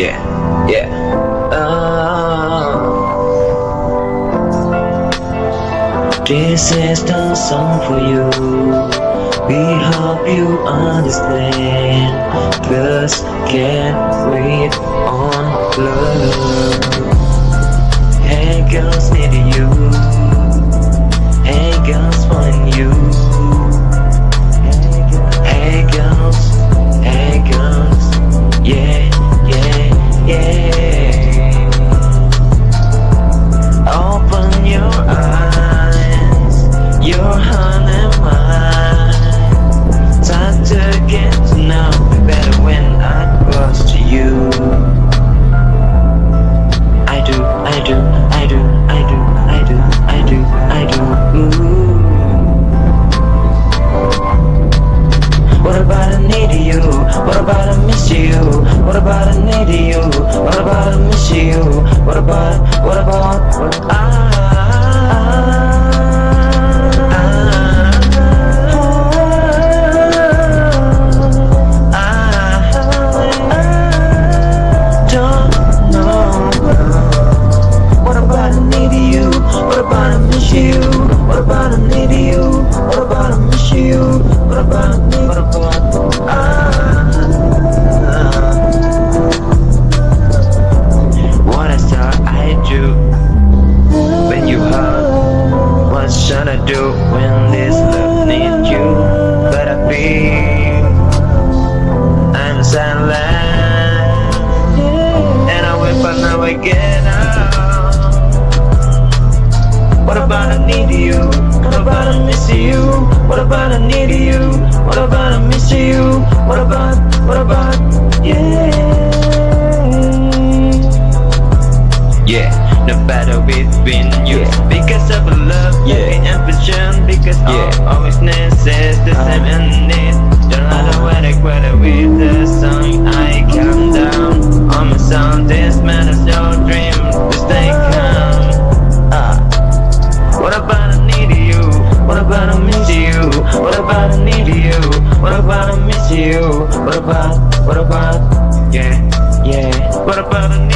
Yeah, yeah. Uh. This is the song for you. We hope you understand. Just can't wait on love. About, what about, what don't know. What about I need you? What about I miss you? What about I need you? Do when this love needs you? But I feel I'm silent and I wait but now I get out. What about I need you? What about I miss you? What about I need you? What about I miss you? What about, what about, no matter between you Because of love, yeah. and ambition Because yeah. all always is the same and it Don't matter what I quit with the song I calm down On my sound, this matters your dream To stay calm ah. What about I need you? What about I miss you? What about I need you? What about I miss you? What about, what about, yeah, yeah What about I